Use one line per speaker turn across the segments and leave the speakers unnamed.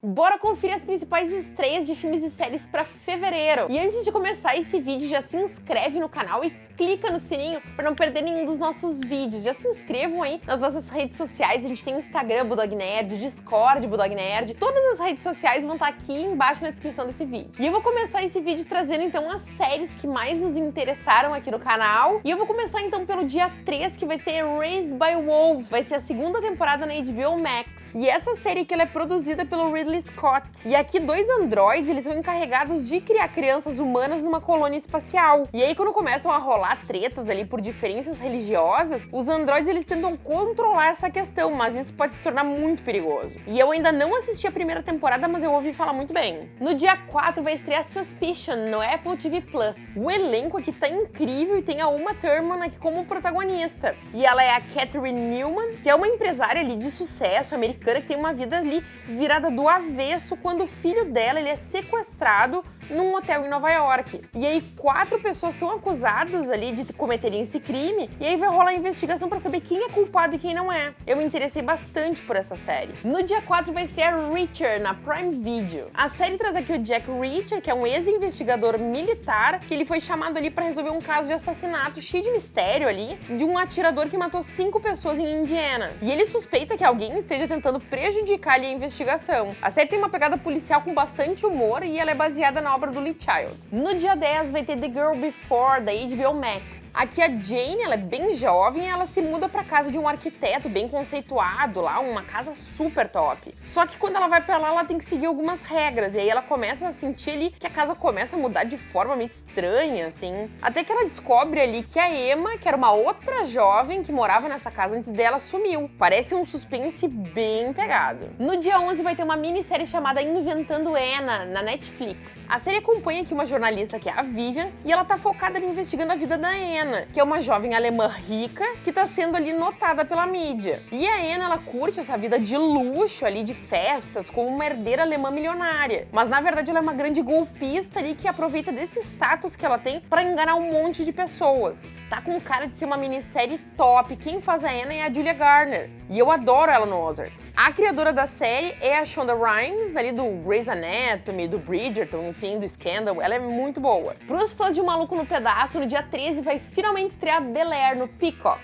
Bora conferir as principais estreias de filmes e séries para fevereiro. E antes de começar esse vídeo, já se inscreve no canal e clica no sininho para não perder nenhum dos nossos vídeos. Já se inscrevam aí nas nossas redes sociais, a gente tem Instagram Budog Nerd, Discord Budog Nerd, todas as redes sociais vão estar aqui embaixo na descrição desse vídeo. E eu vou começar esse vídeo trazendo então as séries que mais nos interessaram aqui no canal. E eu vou começar então pelo dia 3, que vai ter Raised by Wolves. Vai ser a segunda temporada na HBO Max. E essa série que ela é produzida pelo Ridley Ridley Scott. E aqui dois androides, eles são encarregados de criar crianças humanas numa colônia espacial. E aí quando começam a rolar tretas ali por diferenças religiosas, os androides eles tentam controlar essa questão, mas isso pode se tornar muito perigoso. E eu ainda não assisti a primeira temporada, mas eu ouvi falar muito bem. No dia 4 vai estrear Suspicion no Apple TV+. Plus. O elenco aqui tá incrível e tem a Uma Thurman aqui como protagonista. E ela é a Catherine Newman, que é uma empresária ali de sucesso americana que tem uma vida ali virada do avesso quando o filho dela ele é sequestrado num hotel em Nova York. E aí quatro pessoas são acusadas ali de cometerem esse crime e aí vai rolar a investigação para saber quem é culpado e quem não é. Eu me interessei bastante por essa série. No dia 4 vai estrear Reacher na Prime Video. A série traz aqui o Jack Reacher, que é um ex-investigador militar, que ele foi chamado ali para resolver um caso de assassinato cheio de mistério ali, de um atirador que matou cinco pessoas em Indiana. E ele suspeita que alguém esteja tentando prejudicar ali a investigação. A série tem uma pegada policial com bastante humor e ela é baseada na obra do Lee Child. No dia 10 vai ter The Girl Before, da HBO Max. Aqui a Jane, ela é bem jovem ela se muda para casa de um arquiteto bem conceituado lá, uma casa super top. Só que quando ela vai para lá, ela tem que seguir algumas regras e aí ela começa a sentir ali que a casa começa a mudar de forma meio estranha, assim. Até que ela descobre ali que a Emma, que era uma outra jovem que morava nessa casa antes dela, sumiu. Parece um suspense bem pegado. No dia 11 vai ter uma minissérie chamada Inventando Anna, na Netflix. A série acompanha aqui uma jornalista que é a Vivian e ela tá focada em investigando a vida da Anna Que é uma jovem alemã rica que está sendo ali notada pela mídia. E a Anna, ela curte essa vida de luxo ali, de festas, como uma herdeira alemã milionária. Mas na verdade ela é uma grande golpista ali que aproveita desse status que ela tem para enganar um monte de pessoas. Tá com cara de ser uma minissérie top. Quem faz a Anna é a Julia Garner. E eu adoro ela no Ozark. A criadora da série é a Shonda Rhimes, ali do Grey's Anatomy, do Bridgerton, enfim, do Scandal. Ela é muito boa. Pros fãs de Maluco no Pedaço, no dia 13 vai finalmente estrear Bel Air no Peacock.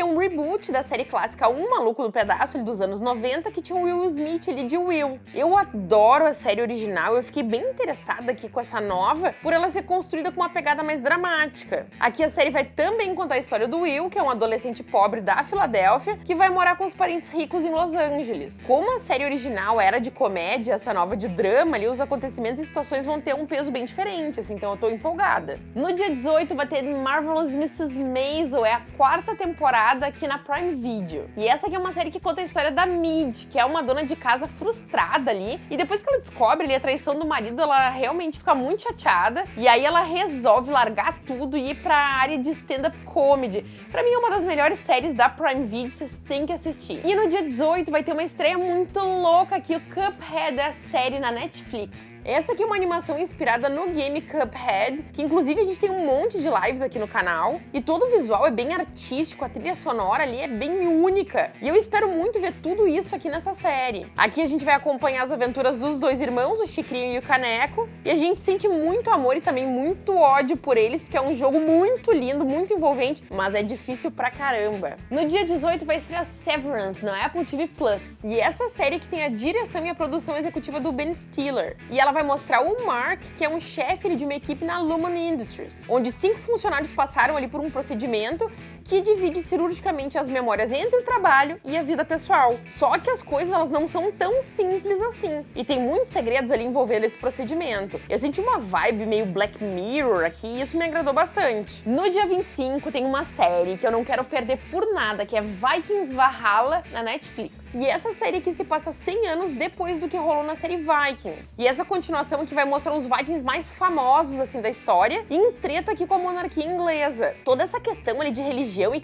Aqui é um reboot da série clássica Um Maluco no Pedaço, dos anos 90, que tinha o Will Smith ali de Will. Eu adoro a série original, eu fiquei bem interessada aqui com essa nova, por ela ser construída com uma pegada mais dramática. Aqui a série vai também contar a história do Will, que é um adolescente pobre da Filadélfia, que vai morar com os parentes ricos em Los Angeles. Como a série original era de comédia, essa nova de drama ali, os acontecimentos e situações vão ter um peso bem diferente, assim, então eu tô empolgada. No dia 18 vai ter Marvelous Mrs. Maisel, é a quarta temporada temporada aqui na Prime Video. E essa aqui é uma série que conta a história da Mid, que é uma dona de casa frustrada ali, e depois que ela descobre ali a traição do marido, ela realmente fica muito chateada, e aí ela resolve largar tudo e ir pra área de stand-up comedy. Pra mim é uma das melhores séries da Prime Video, vocês têm que assistir. E no dia 18 vai ter uma estreia muito louca aqui, o Cuphead, a série na Netflix. Essa aqui é uma animação inspirada no game Cuphead, que inclusive a gente tem um monte de lives aqui no canal, e todo o visual é bem artístico, trilha sonora ali é bem única, e eu espero muito ver tudo isso aqui nessa série. Aqui a gente vai acompanhar as aventuras dos dois irmãos, o Chicrinho e o Caneco, e a gente sente muito amor e também muito ódio por eles, porque é um jogo muito lindo, muito envolvente, mas é difícil pra caramba. No dia 18 vai estrear Severance no Apple TV+, Plus, e essa série que tem a direção e a produção executiva do Ben Stiller, e ela vai mostrar o Mark, que é um chefe de uma equipe na Lumen Industries, onde cinco funcionários passaram ali por um procedimento que divide cirurgicamente as memórias entre o trabalho e a vida pessoal. Só que as coisas elas não são tão simples assim, e tem muitos segredos ali envolvendo esse procedimento. Eu senti uma vibe meio Black Mirror aqui e isso me agradou bastante. No dia 25 tem uma série que eu não quero perder por nada, que é Vikings Valhalla na Netflix. E essa série aqui se passa 100 anos depois do que rolou na série Vikings. E essa continuação que vai mostrar os Vikings mais famosos assim da história e em treta aqui com a monarquia inglesa. Toda essa questão ali de religião e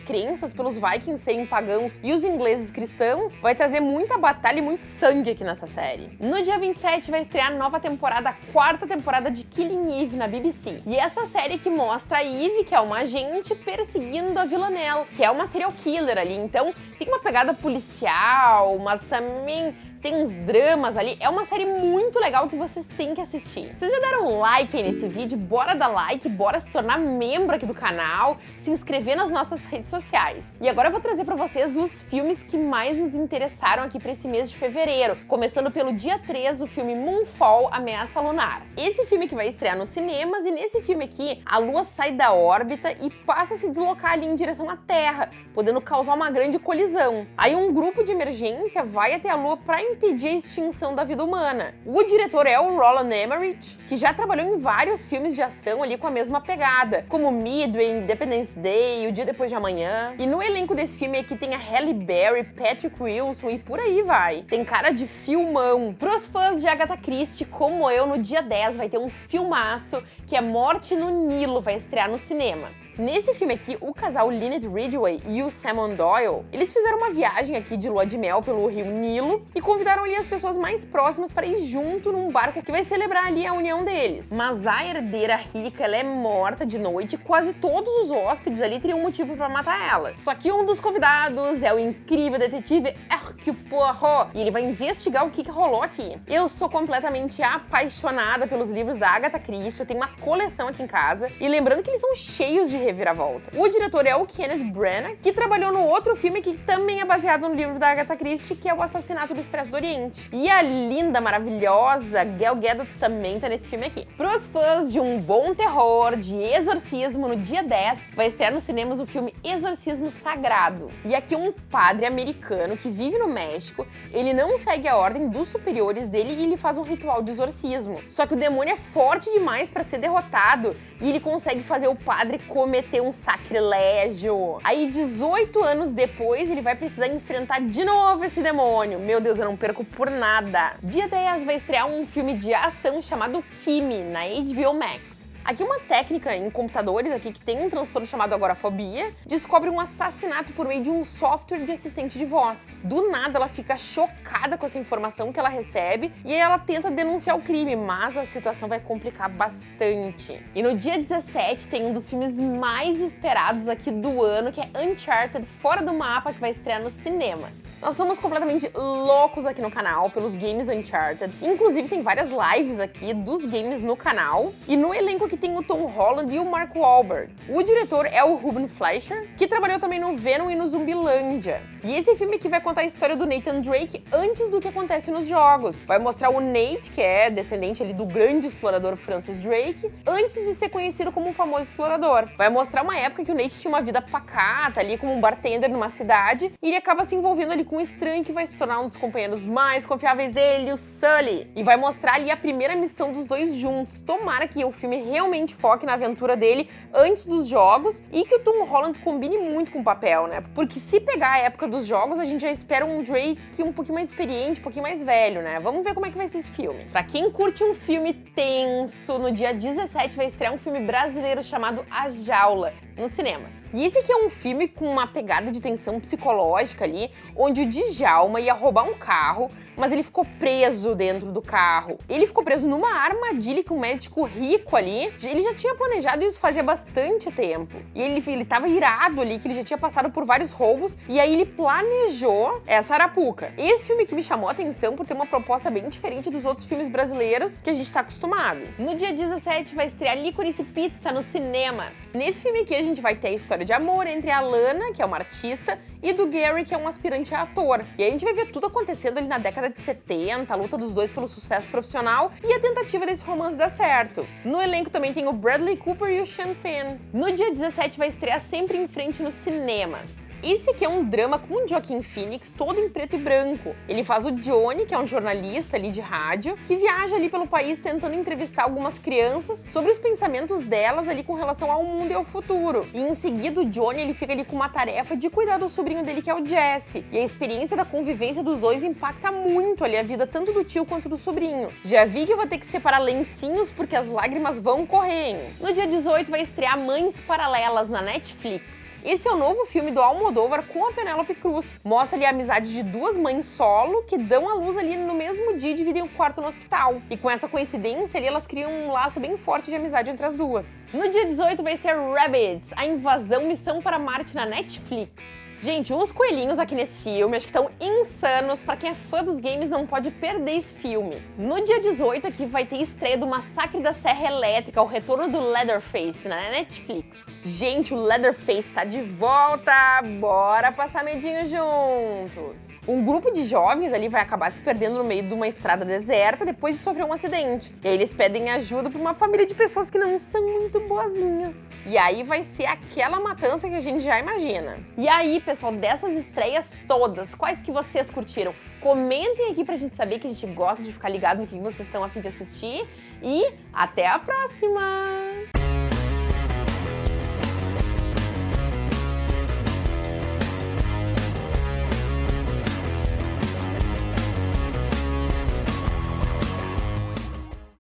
pelos Vikings serem pagãos e os ingleses cristãos vai trazer muita batalha e muito sangue aqui nessa série. No dia 27 vai estrear a nova temporada, a quarta temporada de Killing Eve na BBC. E essa série que mostra a Eve, que é uma agente, perseguindo a Villanelle, que é uma serial killer ali. Então tem uma pegada policial, mas também tem uns dramas ali. É uma série muito legal que vocês têm que assistir. Vocês já deram like aí nesse vídeo? Bora dar like, bora se tornar membro aqui do canal, se inscrever nas nossas redes sociais. E agora eu vou trazer pra vocês os filmes que mais nos interessaram aqui pra esse mês de fevereiro. Começando pelo dia 3, o filme Moonfall, Ameaça Lunar. Esse filme que vai estrear nos cinemas, e nesse filme aqui, a Lua sai da órbita e passa a se deslocar ali em direção à Terra, podendo causar uma grande colisão. Aí um grupo de emergência vai até a Lua para impedir a extinção da vida humana. O diretor é o Roland Emmerich, que já trabalhou em vários filmes de ação ali com a mesma pegada, como Midway, Independence Day, O Dia Depois de Amanhã. E no elenco desse filme aqui tem a Halle Berry, Patrick Wilson e por aí vai. Tem cara de filmão. Pros fãs de Agatha Christie, como eu, no dia 10 vai ter um filmaço que é Morte no Nilo, vai estrear nos cinemas. Nesse filme aqui, o casal Lynette Ridgway e o Simon Doyle, eles fizeram uma viagem aqui de lua de mel pelo rio Nilo e convidaram ali as pessoas mais próximas para ir junto num barco que vai celebrar ali a união deles. Mas a herdeira rica, ela é morta de noite e quase todos os hóspedes ali teriam motivo para matar ela. Só que um dos convidados é o incrível detetive Hercule Poirot e ele vai investigar o que, que rolou aqui. Eu sou completamente apaixonada pelos livros da Agatha Christie, eu tenho uma coleção aqui em casa e lembrando que eles são cheios de reviravolta. O diretor é o Kenneth Branagh, que trabalhou no outro filme que também é baseado no livro da Agatha Christie, que é O Assassinato do Expresso do Oriente. E a linda, maravilhosa Gal Gadot também tá nesse filme aqui. Pros fãs de um bom terror, de exorcismo, no dia 10 vai estrear nos cinemas o filme Exorcismo Sagrado. E aqui um padre americano que vive no México, ele não segue a ordem dos superiores dele e ele faz um ritual de exorcismo. Só que o demônio é forte demais para ser derrotado e ele consegue fazer o padre comer cometer um sacrilégio. Aí, 18 anos depois, ele vai precisar enfrentar de novo esse demônio. Meu Deus, eu não perco por nada. Dia 10 vai estrear um filme de ação chamado Kimi, na HBO Max. Aqui uma técnica em computadores aqui que tem um transtorno chamado agorafobia, descobre um assassinato por meio de um software de assistente de voz. Do nada ela fica chocada com essa informação que ela recebe e aí ela tenta denunciar o crime, mas a situação vai complicar bastante. E no dia 17 tem um dos filmes mais esperados aqui do ano, que é Uncharted Fora do Mapa, que vai estrear nos cinemas. Nós somos completamente loucos aqui no canal pelos games Uncharted. Inclusive tem várias lives aqui dos games no canal. E no elenco aqui tem o Tom Holland e o Mark Wahlberg. O diretor é o Ruben Fleischer, que trabalhou também no Venom e no Zumbilândia. E esse filme aqui vai contar a história do Nathan Drake antes do que acontece nos jogos. Vai mostrar o Nate, que é descendente ali do grande explorador Francis Drake, antes de ser conhecido como um famoso explorador. Vai mostrar uma época que o Nate tinha uma vida pacata ali como um bartender numa cidade e ele acaba se envolvendo ali com um estranho que vai se tornar um dos companheiros mais confiáveis dele, o Sully. E vai mostrar ali a primeira missão dos dois juntos. Tomara que o filme realmente realmente foque na aventura dele antes dos jogos e que o Tom Holland combine muito com o papel, né? Porque se pegar a época dos jogos, a gente já espera um Drake um pouquinho mais experiente, um pouquinho mais velho, né? Vamos ver como é que vai ser esse filme. Pra quem curte um filme tenso, no dia 17 vai estrear um filme brasileiro chamado A Jaula, nos cinemas. E esse aqui é um filme com uma pegada de tensão psicológica ali, onde o Djalma ia roubar um carro, mas ele ficou preso dentro do carro. Ele ficou preso numa armadilha que um médico rico ali, ele já tinha planejado isso fazia bastante tempo. E ele, ele tava irado ali, que ele já tinha passado por vários roubos, e aí ele planejou essa arapuca. Esse filme que me chamou a atenção por ter uma proposta bem diferente dos outros filmes brasileiros que a gente tá acostumado. No dia 17 vai estrear Licorice Pizza nos cinemas. Nesse filme aqui a gente vai ter a história de amor entre a Lana, que é uma artista, e do Gary, que é um aspirante a ator. E aí a gente vai ver tudo acontecendo ali na década de 70, a luta dos dois pelo sucesso profissional e a tentativa desse romance dar certo. No elenco também tem o Bradley Cooper e o Sean Penn. No dia 17 vai estrear Sempre em Frente nos cinemas. Esse aqui é um drama com o Joaquin Phoenix, todo em preto e branco. Ele faz o Johnny, que é um jornalista ali de rádio, que viaja ali pelo país tentando entrevistar algumas crianças sobre os pensamentos delas ali com relação ao mundo e ao futuro. E em seguida o Johnny ele fica ali com uma tarefa de cuidar do sobrinho dele que é o Jesse. E a experiência da convivência dos dois impacta muito ali a vida tanto do tio quanto do sobrinho. Já vi que eu vou ter que separar lencinhos porque as lágrimas vão correr. No dia 18 vai estrear Mães Paralelas na Netflix. Esse é o novo filme do Almodóvar com a Penélope Cruz. Mostra ali a amizade de duas mães solo que dão à luz ali no mesmo dia e dividem o quarto no hospital. E com essa coincidência ali, elas criam um laço bem forte de amizade entre as duas. No dia 18 vai ser Rabbits, a invasão Missão para Marte na Netflix. Gente, os coelhinhos aqui nesse filme acho que estão insanos. Pra quem é fã dos games, não pode perder esse filme. No dia 18 aqui vai ter estreia do Massacre da Serra Elétrica, o retorno do Leatherface na Netflix. Gente, o Leatherface tá de volta! Bora passar medinho juntos! Um grupo de jovens ali vai acabar se perdendo no meio de uma estrada deserta depois de sofrer um acidente. E aí eles pedem ajuda pra uma família de pessoas que não são muito boazinhas. E aí vai ser aquela matança que a gente já imagina. E aí, pessoal, dessas estreias todas, quais que vocês curtiram? Comentem aqui pra gente saber que a gente gosta de ficar ligado no que vocês estão a fim de assistir. E até a próxima!